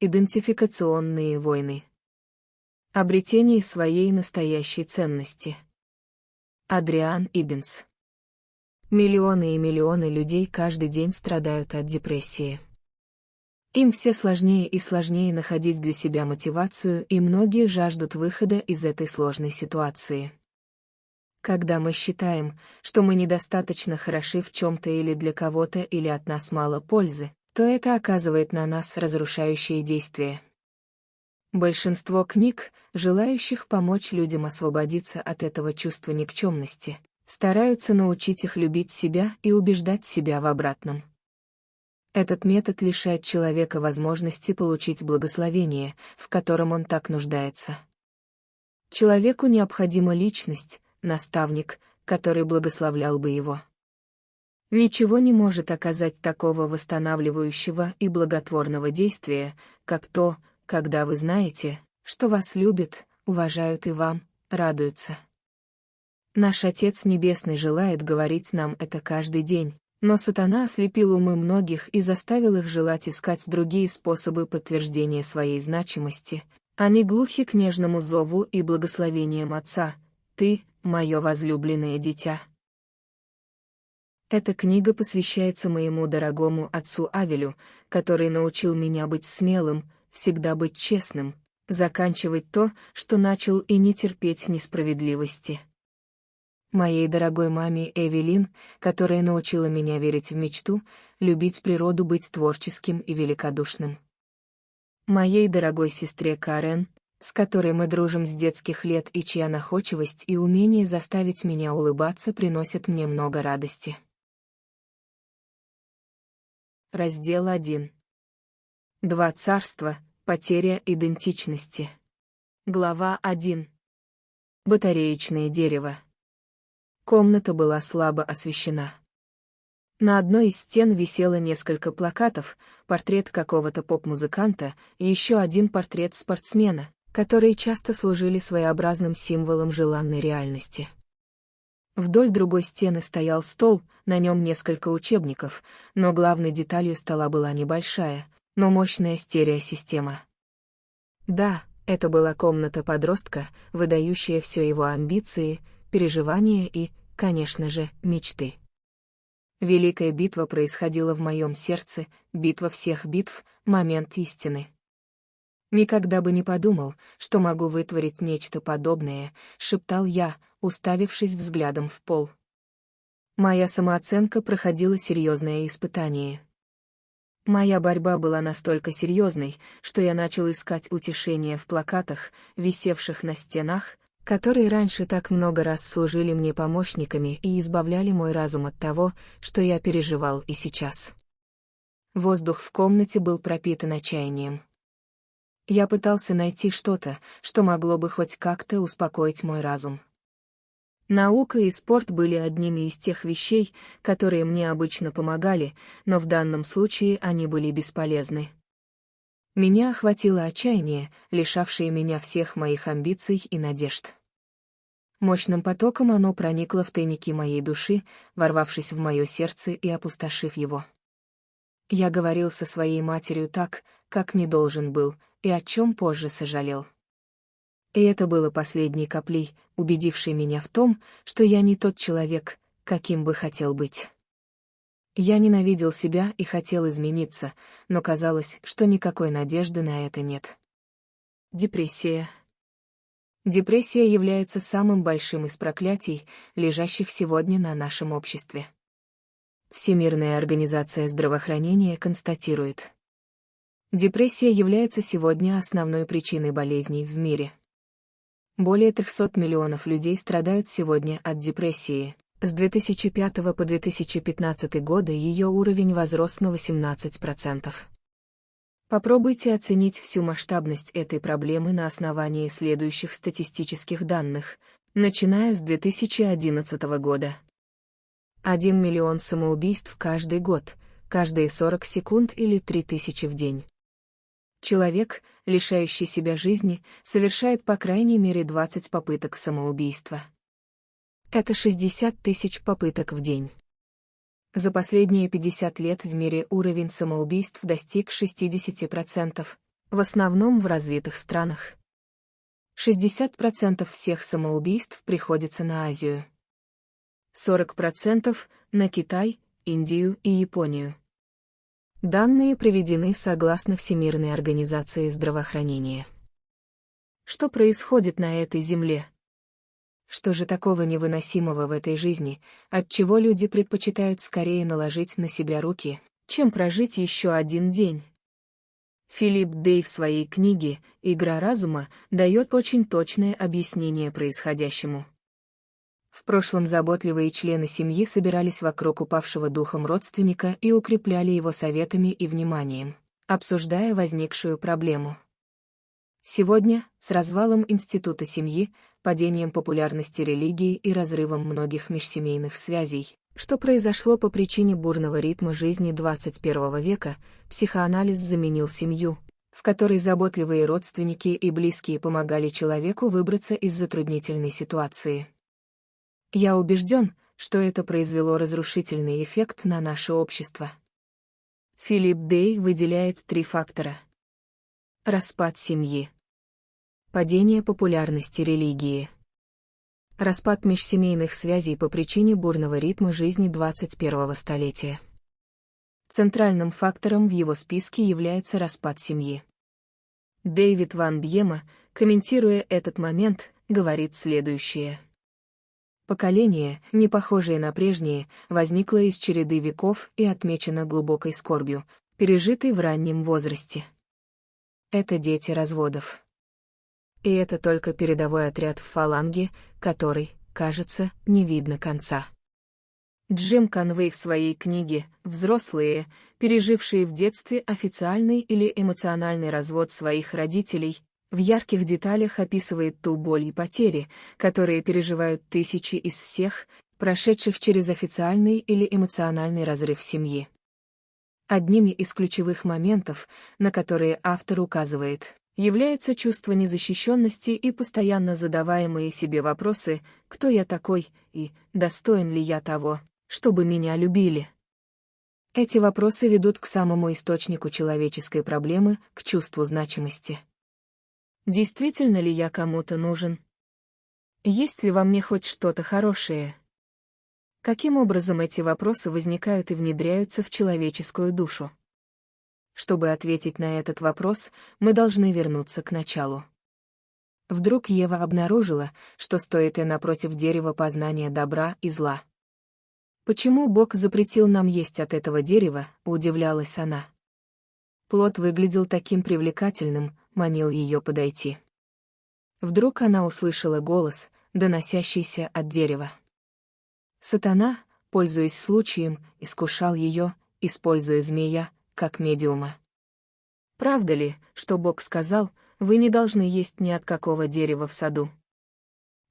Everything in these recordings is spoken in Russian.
Идентификационные войны. Обретение своей настоящей ценности. Адриан Иббинс. Миллионы и миллионы людей каждый день страдают от депрессии. Им все сложнее и сложнее находить для себя мотивацию, и многие жаждут выхода из этой сложной ситуации. Когда мы считаем, что мы недостаточно хороши в чем-то или для кого-то или от нас мало пользы, то это оказывает на нас разрушающее действие. Большинство книг, желающих помочь людям освободиться от этого чувства никчемности, стараются научить их любить себя и убеждать себя в обратном. Этот метод лишает человека возможности получить благословение, в котором он так нуждается. Человеку необходима личность, наставник, который благословлял бы его. Ничего не может оказать такого восстанавливающего и благотворного действия, как то, когда вы знаете, что вас любят, уважают и вам, радуются. Наш Отец Небесный желает говорить нам это каждый день, но сатана ослепил умы многих и заставил их желать искать другие способы подтверждения своей значимости. Они глухи к нежному зову и благословениям Отца. «Ты, мое возлюбленное дитя». Эта книга посвящается моему дорогому отцу Авелю, который научил меня быть смелым, всегда быть честным, заканчивать то, что начал и не терпеть несправедливости. Моей дорогой маме Эвелин, которая научила меня верить в мечту, любить природу, быть творческим и великодушным. Моей дорогой сестре Карен, с которой мы дружим с детских лет и чья находчивость и умение заставить меня улыбаться приносят мне много радости. Раздел 1. Два царства. Потеря идентичности. Глава 1. Батареечное дерево. Комната была слабо освещена. На одной из стен висело несколько плакатов, портрет какого-то поп-музыканта и еще один портрет спортсмена, которые часто служили своеобразным символом желанной реальности. Вдоль другой стены стоял стол, на нем несколько учебников, но главной деталью стола была небольшая, но мощная стереосистема. Да, это была комната подростка, выдающая все его амбиции, переживания и, конечно же, мечты. Великая битва происходила в моем сердце, битва всех битв, момент истины. «Никогда бы не подумал, что могу вытворить нечто подобное», — шептал я, уставившись взглядом в пол. Моя самооценка проходила серьезное испытание. Моя борьба была настолько серьезной, что я начал искать утешение в плакатах, висевших на стенах, которые раньше так много раз служили мне помощниками и избавляли мой разум от того, что я переживал и сейчас. Воздух в комнате был пропитан отчаянием. Я пытался найти что-то, что могло бы хоть как-то успокоить мой разум. Наука и спорт были одними из тех вещей, которые мне обычно помогали, но в данном случае они были бесполезны. Меня охватило отчаяние, лишавшее меня всех моих амбиций и надежд. Мощным потоком оно проникло в тайники моей души, ворвавшись в мое сердце и опустошив его. Я говорил со своей матерью так, как не должен был, и о чем позже сожалел. И это было последней каплей, убедившей меня в том, что я не тот человек, каким бы хотел быть. Я ненавидел себя и хотел измениться, но казалось, что никакой надежды на это нет. Депрессия. Депрессия является самым большим из проклятий, лежащих сегодня на нашем обществе. Всемирная организация здравоохранения констатирует, Депрессия является сегодня основной причиной болезней в мире. Более 300 миллионов людей страдают сегодня от депрессии. С 2005 по 2015 годы ее уровень возрос на 18%. Попробуйте оценить всю масштабность этой проблемы на основании следующих статистических данных, начиная с 2011 года. 1 миллион самоубийств каждый год, каждые 40 секунд или 3000 в день. Человек, лишающий себя жизни, совершает по крайней мере 20 попыток самоубийства. Это 60 тысяч попыток в день. За последние 50 лет в мире уровень самоубийств достиг 60%, В основном в развитых странах. 60% всех самоубийств приходится на Азию. 40% на Китай, Индию и Японию. Данные приведены согласно Всемирной организации здравоохранения. Что происходит на этой земле? Что же такого невыносимого в этой жизни, от чего люди предпочитают скорее наложить на себя руки, чем прожить еще один день? Филипп Дей в своей книге «Игра разума» дает очень точное объяснение происходящему. В прошлом заботливые члены семьи собирались вокруг упавшего духом родственника и укрепляли его советами и вниманием, обсуждая возникшую проблему. Сегодня, с развалом института семьи, падением популярности религии и разрывом многих межсемейных связей, что произошло по причине бурного ритма жизни 21 века, психоанализ заменил семью, в которой заботливые родственники и близкие помогали человеку выбраться из затруднительной ситуации. Я убежден, что это произвело разрушительный эффект на наше общество. Филипп Дей выделяет три фактора. Распад семьи. Падение популярности религии. Распад межсемейных связей по причине бурного ритма жизни 21-го столетия. Центральным фактором в его списке является распад семьи. Дэвид Ван Бьема, комментируя этот момент, говорит следующее. Поколение, не похожее на прежнее, возникло из череды веков и отмечено глубокой скорбью, пережитой в раннем возрасте. Это дети разводов. И это только передовой отряд в фаланге, который, кажется, не видно конца. Джим Конвей в своей книге «Взрослые, пережившие в детстве официальный или эмоциональный развод своих родителей», в ярких деталях описывает ту боль и потери, которые переживают тысячи из всех, прошедших через официальный или эмоциональный разрыв семьи. Одними из ключевых моментов, на которые автор указывает, является чувство незащищенности и постоянно задаваемые себе вопросы «Кто я такой?» и «Достоин ли я того, чтобы меня любили?» Эти вопросы ведут к самому источнику человеческой проблемы, к чувству значимости. Действительно ли я кому-то нужен? Есть ли во мне хоть что-то хорошее? Каким образом эти вопросы возникают и внедряются в человеческую душу? Чтобы ответить на этот вопрос, мы должны вернуться к началу. Вдруг Ева обнаружила, что стоит и напротив дерева познания добра и зла. Почему Бог запретил нам есть от этого дерева, удивлялась она. Плод выглядел таким привлекательным, манил ее подойти. Вдруг она услышала голос, доносящийся от дерева. Сатана, пользуясь случаем, искушал ее, используя змея, как медиума. Правда ли, что Бог сказал, вы не должны есть ни от какого дерева в саду?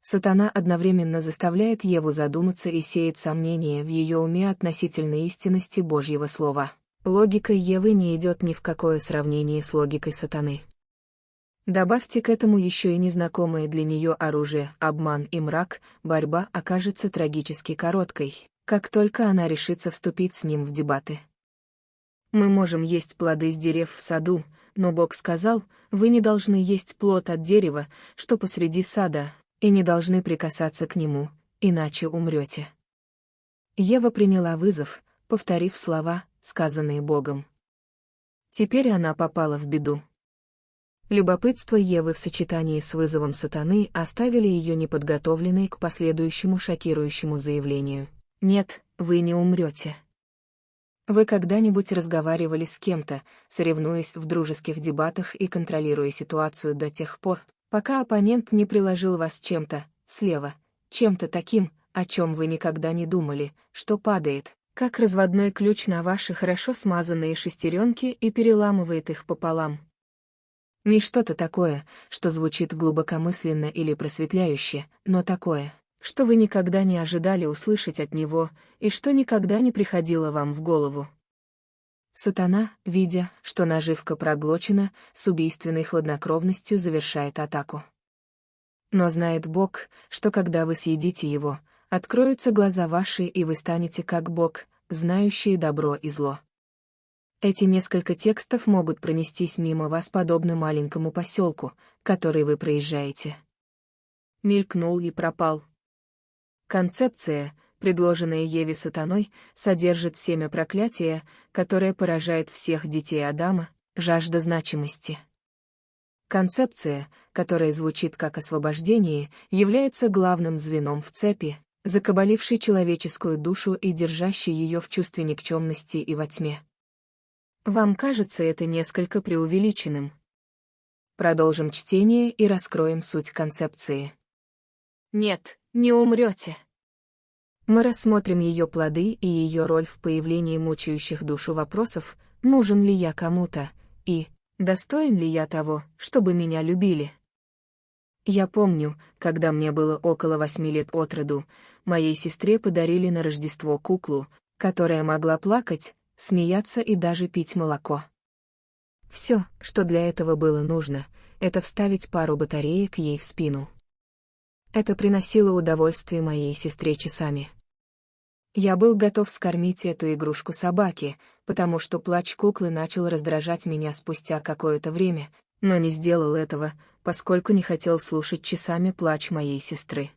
Сатана одновременно заставляет Еву задуматься и сеет сомнения в ее уме относительно истинности Божьего Слова. Логика Евы не идет ни в какое сравнение с логикой сатаны. Добавьте к этому еще и незнакомое для нее оружие, обман и мрак, борьба окажется трагически короткой, как только она решится вступить с ним в дебаты. Мы можем есть плоды с дерев в саду, но Бог сказал, вы не должны есть плод от дерева, что посреди сада, и не должны прикасаться к нему, иначе умрете. Ева приняла вызов, повторив слова, сказанные Богом. Теперь она попала в беду. Любопытство Евы в сочетании с вызовом сатаны оставили ее неподготовленной к последующему шокирующему заявлению. «Нет, вы не умрете». Вы когда-нибудь разговаривали с кем-то, соревнуясь в дружеских дебатах и контролируя ситуацию до тех пор, пока оппонент не приложил вас чем-то, слева, чем-то таким, о чем вы никогда не думали, что падает, как разводной ключ на ваши хорошо смазанные шестеренки и переламывает их пополам. Не что-то такое, что звучит глубокомысленно или просветляюще, но такое, что вы никогда не ожидали услышать от него и что никогда не приходило вам в голову. Сатана, видя, что наживка проглочена, с убийственной хладнокровностью завершает атаку. Но знает Бог, что когда вы съедите его, откроются глаза ваши и вы станете как Бог, знающие добро и зло. Эти несколько текстов могут пронестись мимо вас подобно маленькому поселку, который вы проезжаете. Мелькнул и пропал. Концепция, предложенная Еве сатаной, содержит семя проклятия, которое поражает всех детей Адама, жажда значимости. Концепция, которая звучит как освобождение, является главным звеном в цепи, закабалившей человеческую душу и держащей ее в чувстве никчемности и во тьме. Вам кажется это несколько преувеличенным? Продолжим чтение и раскроем суть концепции. Нет, не умрете. Мы рассмотрим ее плоды и ее роль в появлении мучающих душу вопросов, нужен ли я кому-то, и достоин ли я того, чтобы меня любили. Я помню, когда мне было около восьми лет от роду, моей сестре подарили на Рождество куклу, которая могла плакать, смеяться и даже пить молоко. Все, что для этого было нужно, это вставить пару батареек ей в спину. Это приносило удовольствие моей сестре часами. Я был готов скормить эту игрушку собаке, потому что плач куклы начал раздражать меня спустя какое-то время, но не сделал этого, поскольку не хотел слушать часами плач моей сестры.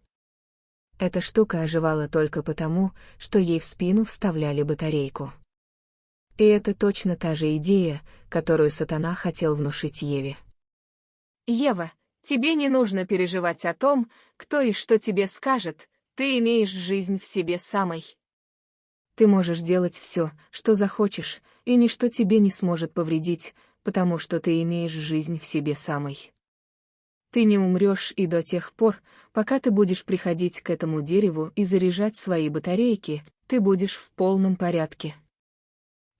Эта штука оживала только потому, что ей в спину вставляли батарейку. И это точно та же идея, которую сатана хотел внушить Еве. «Ева, тебе не нужно переживать о том, кто и что тебе скажет, ты имеешь жизнь в себе самой. Ты можешь делать все, что захочешь, и ничто тебе не сможет повредить, потому что ты имеешь жизнь в себе самой. Ты не умрешь и до тех пор, пока ты будешь приходить к этому дереву и заряжать свои батарейки, ты будешь в полном порядке.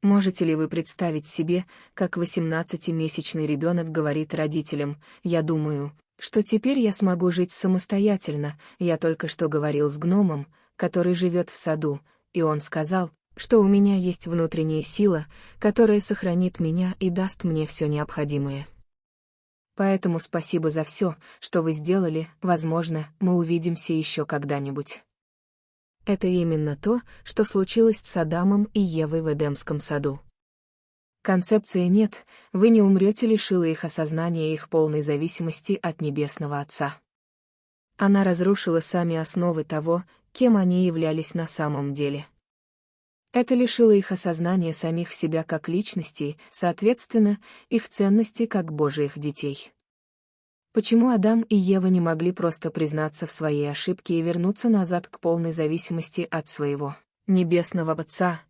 Можете ли вы представить себе, как 18-месячный ребенок говорит родителям, «Я думаю, что теперь я смогу жить самостоятельно, я только что говорил с гномом, который живет в саду, и он сказал, что у меня есть внутренняя сила, которая сохранит меня и даст мне все необходимое. Поэтому спасибо за все, что вы сделали, возможно, мы увидимся еще когда-нибудь. Это именно то, что случилось с Адамом и Евой в Эдемском саду. Концепции нет, вы не умрете лишила их осознания их полной зависимости от Небесного Отца. Она разрушила сами основы того, кем они являлись на самом деле. Это лишило их осознания самих себя как личностей, соответственно, их ценности как Божиих детей. Почему Адам и Ева не могли просто признаться в своей ошибке и вернуться назад к полной зависимости от своего небесного Отца?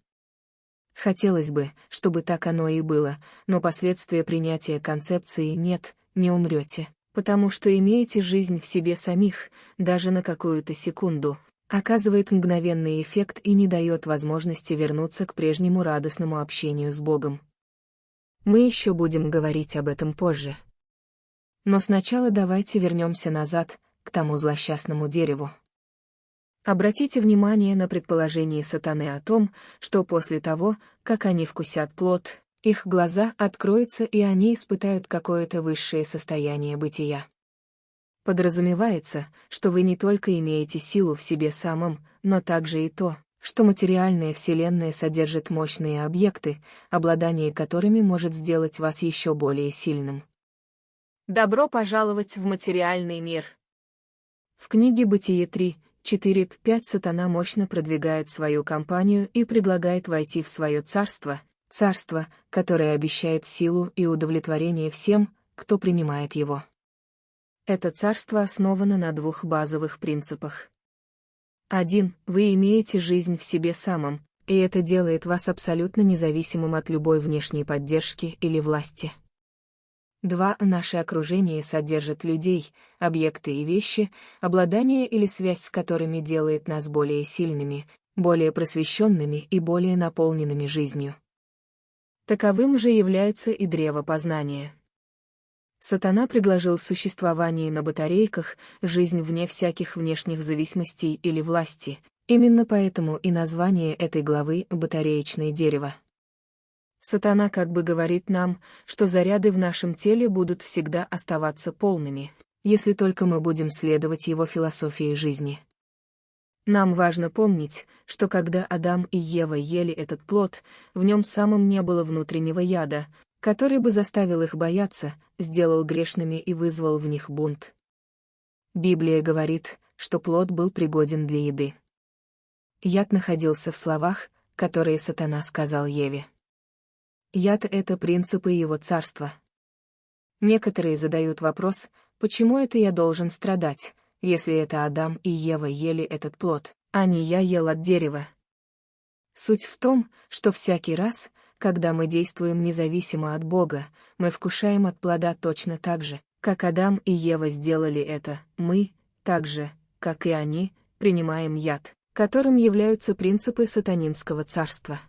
Хотелось бы, чтобы так оно и было, но последствия принятия концепции «нет, не умрете», потому что имеете жизнь в себе самих, даже на какую-то секунду, оказывает мгновенный эффект и не дает возможности вернуться к прежнему радостному общению с Богом. Мы еще будем говорить об этом позже. Но сначала давайте вернемся назад, к тому злосчастному дереву. Обратите внимание на предположение сатаны о том, что после того, как они вкусят плод, их глаза откроются и они испытают какое-то высшее состояние бытия. Подразумевается, что вы не только имеете силу в себе самом, но также и то, что материальная Вселенная содержит мощные объекты, обладание которыми может сделать вас еще более сильным. Добро пожаловать в материальный мир. В книге «Бытие 3», 4-5 сатана мощно продвигает свою кампанию и предлагает войти в свое царство, царство, которое обещает силу и удовлетворение всем, кто принимает его. Это царство основано на двух базовых принципах. Один, вы имеете жизнь в себе самом, и это делает вас абсолютно независимым от любой внешней поддержки или власти. Два, наше окружение содержит людей, объекты и вещи, обладание или связь с которыми делает нас более сильными, более просвещенными и более наполненными жизнью. Таковым же является и древо познания. Сатана предложил существование на батарейках, жизнь вне всяких внешних зависимостей или власти. Именно поэтому и название этой главы «Батареечное дерево». Сатана как бы говорит нам, что заряды в нашем теле будут всегда оставаться полными, если только мы будем следовать его философии жизни. Нам важно помнить, что когда Адам и Ева ели этот плод, в нем самом не было внутреннего яда, который бы заставил их бояться, сделал грешными и вызвал в них бунт. Библия говорит, что плод был пригоден для еды. Яд находился в словах, которые сатана сказал Еве. Яд — это принципы его царства. Некоторые задают вопрос, почему это я должен страдать, если это Адам и Ева ели этот плод, а не я ел от дерева. Суть в том, что всякий раз, когда мы действуем независимо от Бога, мы вкушаем от плода точно так же, как Адам и Ева сделали это, мы, так же, как и они, принимаем яд, которым являются принципы сатанинского царства.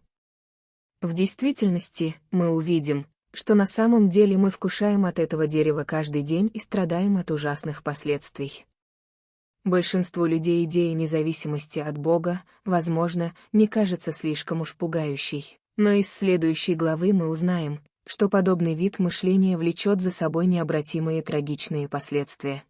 В действительности, мы увидим, что на самом деле мы вкушаем от этого дерева каждый день и страдаем от ужасных последствий. Большинству людей идея независимости от Бога, возможно, не кажется слишком уж пугающей. Но из следующей главы мы узнаем, что подобный вид мышления влечет за собой необратимые трагичные последствия.